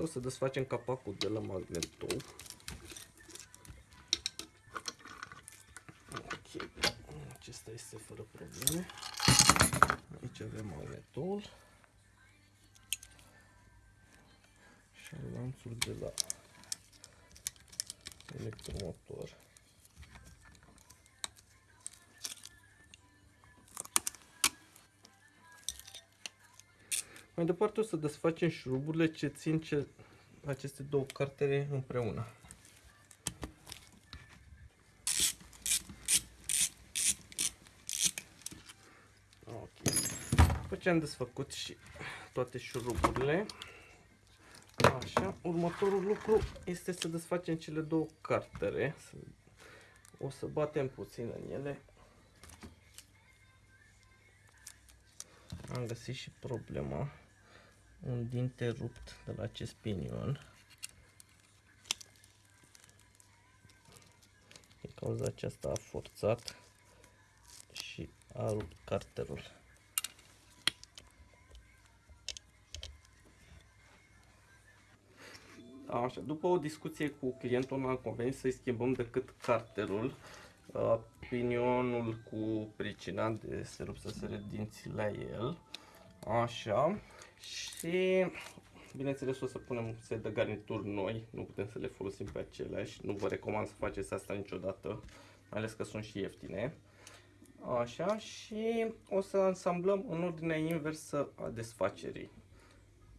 Așa o să desfacem capacul de la magnetol. Ok, acesta este fără probleme. Aici avem magnetol. Și lanțul de la electromotor. Mai departe o să desfacem șuruburile ce țin ce, aceste două cartere împreună. Ok. După ce am desfăcut și toate șuruburile, așa, următorul lucru este să desfacem cele două cartere. O să batem puțin în ele am găsit și problema. Un dinte rupt de la acest pinion. Din cauza aceasta a forțat și a rupt carterul Așa, după o discuție cu clientul am convenit să-i schimbăm decât carterul pinionul cu pricina de se rup să se dinții la el. Așa. Și bineînțeles o să punem set de garnituri noi, nu putem să le folosim pe aceleași. Nu vă recomand să faceți asta niciodată, mai ales că sunt și ieftine. Așa și o să ansamblăm în ordinea inversă a desfacerii.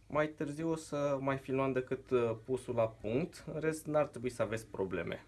Mai târziu o să mai filmăm decât pusul la punct, în rest n-ar trebui să aveți probleme.